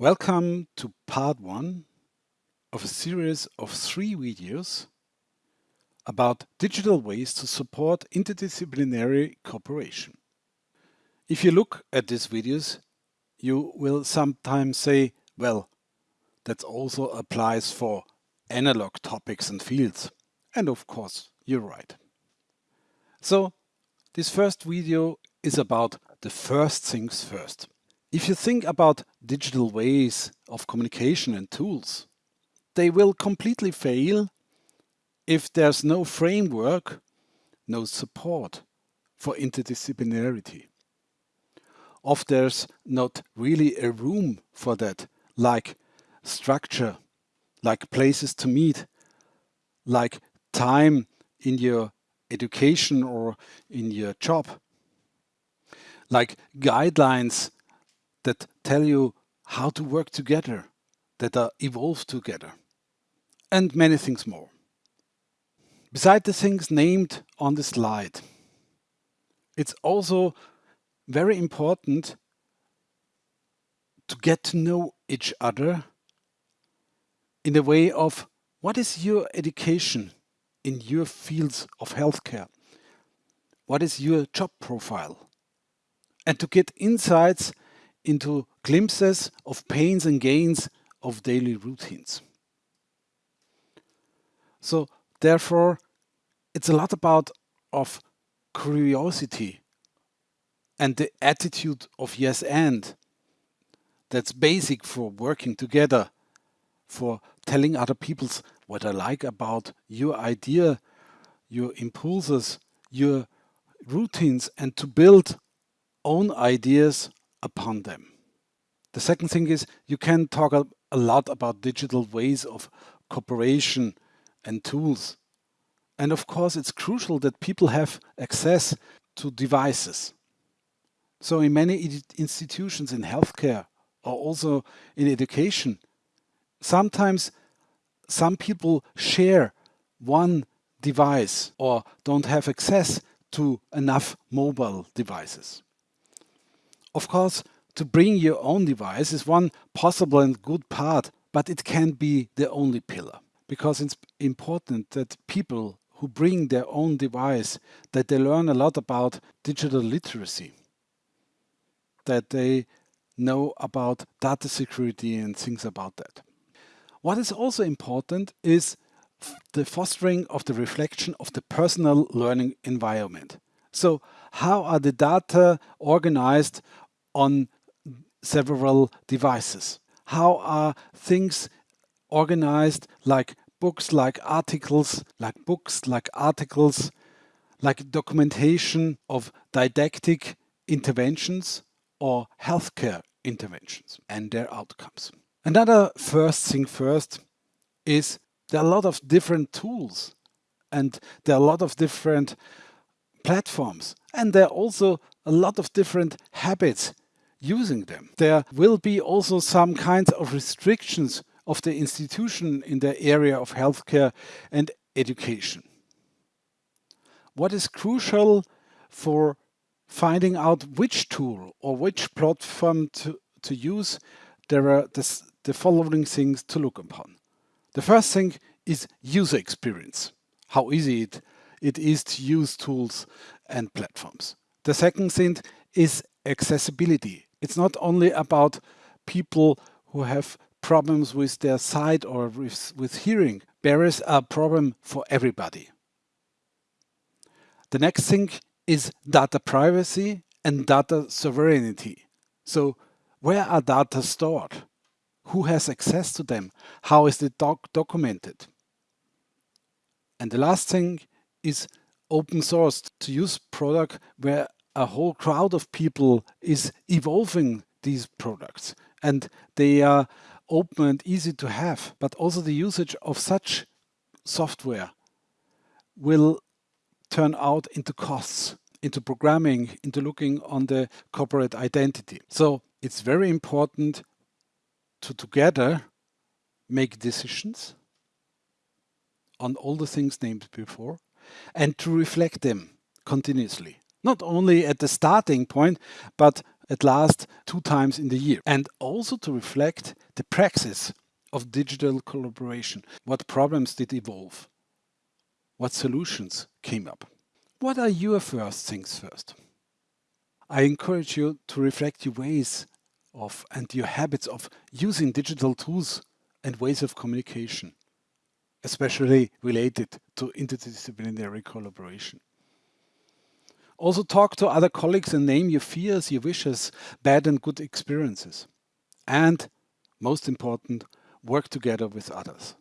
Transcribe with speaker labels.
Speaker 1: Welcome to part one of a series of three videos about digital ways to support interdisciplinary cooperation. If you look at these videos, you will sometimes say, well, that also applies for analog topics and fields. And of course, you're right. So this first video is about the first things first. If you think about digital ways of communication and tools, they will completely fail if there's no framework, no support for interdisciplinarity. If there's not really a room for that, like structure, like places to meet, like time in your education or in your job, like guidelines that tell you how to work together, that are evolved together, and many things more. Beside the things named on the slide, it's also very important to get to know each other in the way of what is your education in your fields of healthcare? What is your job profile? And to get insights into glimpses of pains and gains of daily routines. So therefore, it's a lot about of curiosity and the attitude of yes and that's basic for working together, for telling other people's what I like about your idea, your impulses, your routines and to build own ideas upon them. The second thing is you can talk a, a lot about digital ways of cooperation and tools. And of course, it's crucial that people have access to devices. So in many institutions in healthcare or also in education, sometimes some people share one device or don't have access to enough mobile devices. Of course, to bring your own device is one possible and good part, but it can't be the only pillar because it's important that people who bring their own device, that they learn a lot about digital literacy, that they know about data security and things about that. What is also important is the fostering of the reflection of the personal learning environment. So how are the data organized on several devices? How are things organized like books, like articles, like books, like articles, like documentation of didactic interventions or healthcare interventions and their outcomes. Another first thing first is there are a lot of different tools and there are a lot of different platforms and there are also a lot of different habits using them. There will be also some kinds of restrictions of the institution in the area of healthcare and education. What is crucial for finding out which tool or which platform to, to use, there are this, the following things to look upon. The first thing is user experience, how easy it, it is to use tools and platforms. The second thing is accessibility. It's not only about people who have problems with their sight or with, with hearing. Barriers are a problem for everybody. The next thing is data privacy and data sovereignty. So where are data stored? Who has access to them? How is it doc documented? And the last thing is open source to use product where a whole crowd of people is evolving these products and they are open and easy to have, but also the usage of such software will turn out into costs, into programming, into looking on the corporate identity. So it's very important to together make decisions on all the things named before and to reflect them continuously not only at the starting point, but at last two times in the year. And also to reflect the praxis of digital collaboration. What problems did evolve? What solutions came up? What are your first things first? I encourage you to reflect your ways of and your habits of using digital tools and ways of communication, especially related to interdisciplinary collaboration. Also talk to other colleagues and name your fears, your wishes, bad and good experiences. And most important, work together with others.